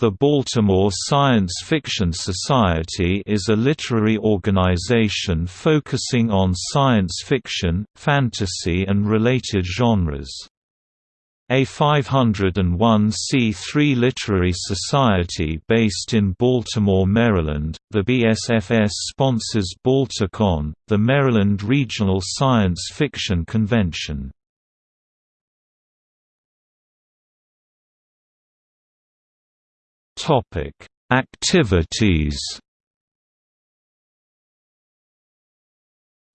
The Baltimore Science Fiction Society is a literary organization focusing on science fiction, fantasy and related genres. A 501c3 literary society based in Baltimore, Maryland, the BSFS sponsors Balticon, the Maryland Regional Science Fiction Convention. Activities.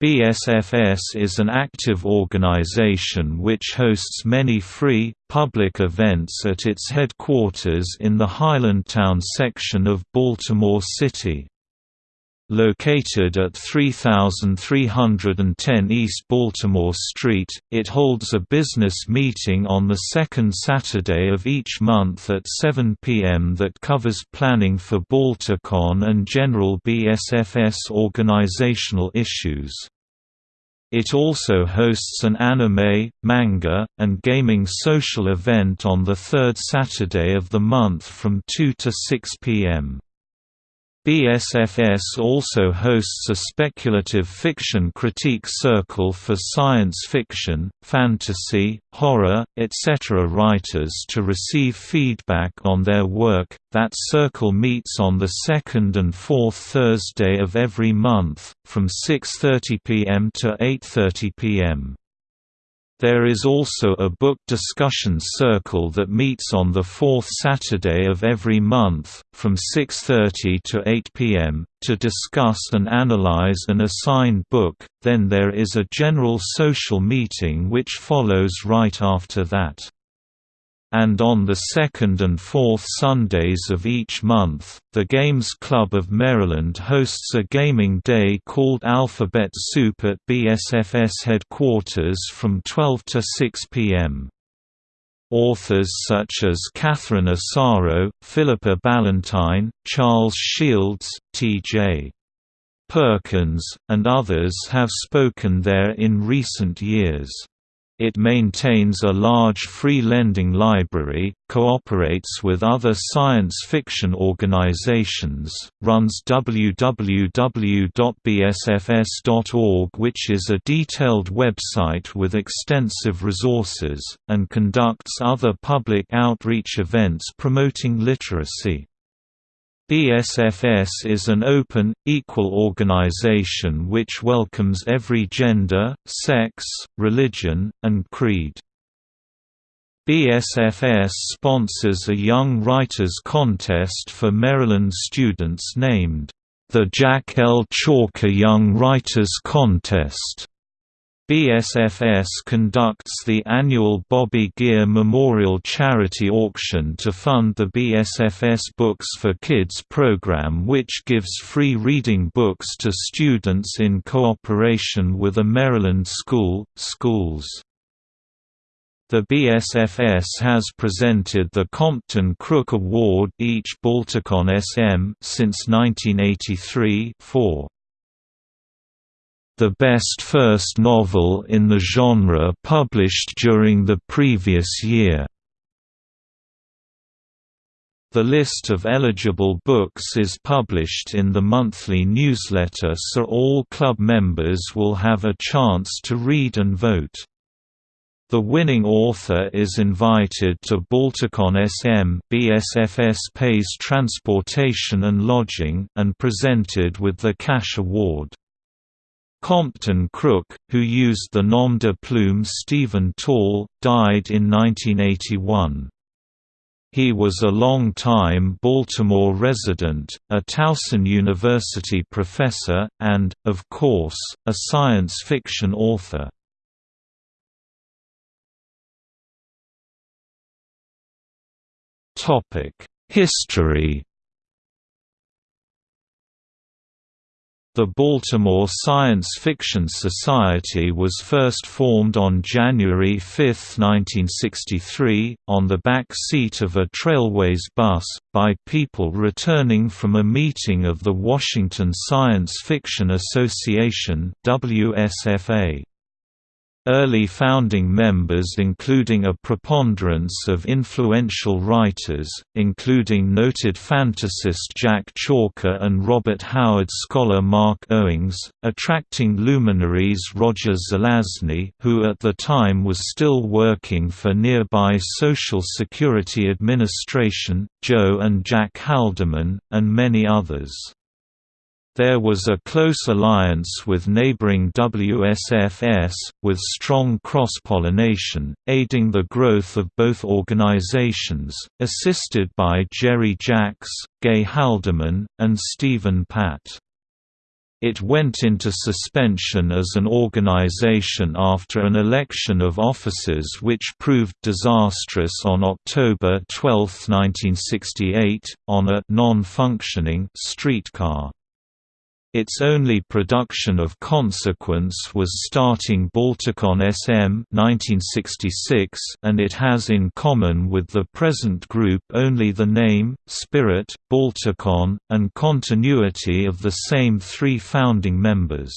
BSFS is an active organization which hosts many free, public events at its headquarters in the Highlandtown section of Baltimore City. Located at 3310 East Baltimore Street, it holds a business meeting on the second Saturday of each month at 7 p.m. that covers planning for Balticon and general BSFS organizational issues. It also hosts an anime, manga, and gaming social event on the third Saturday of the month from 2 to 6 p.m. BSFS also hosts a speculative fiction critique circle for science fiction, fantasy, horror, etc. writers to receive feedback on their work. That circle meets on the second and fourth Thursday of every month, from 6.30 pm to 8.30 pm. There is also a book discussion circle that meets on the fourth Saturday of every month, from 6.30 to 8 pm, to discuss and analyze an assigned book, then there is a general social meeting which follows right after that and on the second and fourth Sundays of each month, the Games Club of Maryland hosts a gaming day called Alphabet Soup at BSFS headquarters from 12 to 6 p.m. Authors such as Catherine Asaro, Philippa Ballantine, Charles Shields, T.J. Perkins, and others have spoken there in recent years. It maintains a large free lending library, cooperates with other science fiction organizations, runs www.bsfs.org which is a detailed website with extensive resources, and conducts other public outreach events promoting literacy. BSFS is an open, equal organization which welcomes every gender, sex, religion, and creed. BSFS sponsors a Young Writers Contest for Maryland students named, the Jack L. Chalker Young Writers Contest. BSFS conducts the annual Bobby Gear Memorial Charity Auction to fund the BSFS Books for Kids program which gives free reading books to students in cooperation with a Maryland school, schools. The BSFS has presented the Compton Crook Award each Balticon SM since 1983 4 the best first novel in the genre published during the previous year. The list of eligible books is published in the monthly newsletter so all club members will have a chance to read and vote. The winning author is invited to Balticon SM BSFS pays transportation and lodging and presented with the cash award. Compton Crook, who used the nom de plume Stephen Tall, died in 1981. He was a long-time Baltimore resident, a Towson University professor, and, of course, a science fiction author. History The Baltimore Science Fiction Society was first formed on January 5, 1963, on the back seat of a Trailways bus, by people returning from a meeting of the Washington Science Fiction Association WSFA. Early founding members including a preponderance of influential writers, including noted fantasist Jack Chalker and Robert Howard scholar Mark Owings, attracting luminaries Roger Zelazny who at the time was still working for nearby Social Security Administration, Joe and Jack Haldeman, and many others. There was a close alliance with neighboring WSFS, with strong cross-pollination, aiding the growth of both organizations, assisted by Jerry Jacks, Gay Haldeman, and Stephen Pat. It went into suspension as an organization after an election of officers which proved disastrous on October 12, 1968, on a non-functioning streetcar. Its only production of consequence was starting Balticon SM 1966 and it has in common with the present group only the name, spirit, Balticon, and continuity of the same three founding members.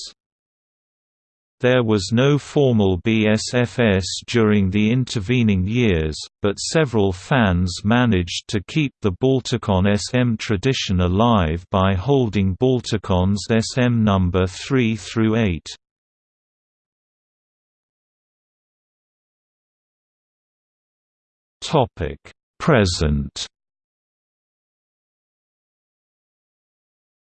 There was no formal BSFS during the intervening years, but several fans managed to keep the Balticon SM tradition alive by holding Balticons SM number 3 through 8. Topic: Present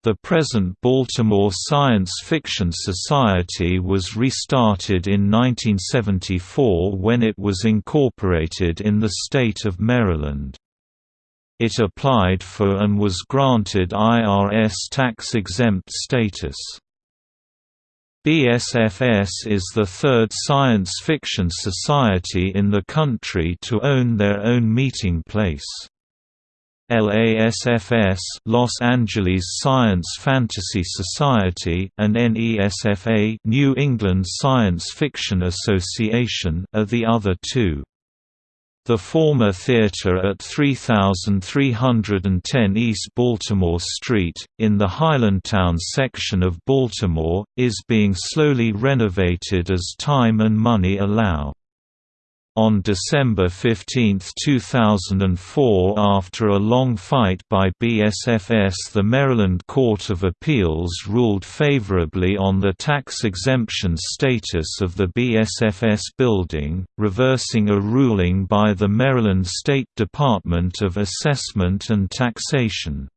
The present Baltimore Science Fiction Society was restarted in 1974 when it was incorporated in the state of Maryland. It applied for and was granted IRS tax-exempt status. BSFS is the third science fiction society in the country to own their own meeting place. LASFS Los Angeles Science Fantasy Society and NESFA New England Science Fiction Association are the other two. The former theater at 3310 East Baltimore Street, in the Highlandtown section of Baltimore, is being slowly renovated as time and money allow. On December 15, 2004 after a long fight by BSFS the Maryland Court of Appeals ruled favorably on the tax exemption status of the BSFS building, reversing a ruling by the Maryland State Department of Assessment and Taxation.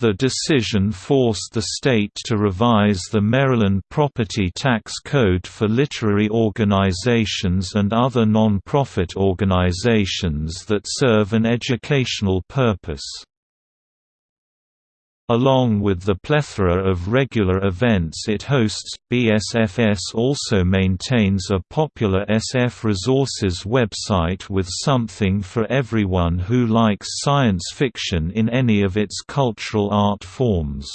The decision forced the state to revise the Maryland Property Tax Code for literary organizations and other non-profit organizations that serve an educational purpose. Along with the plethora of regular events it hosts, BSFS also maintains a popular SF Resources website with something for everyone who likes science fiction in any of its cultural art forms.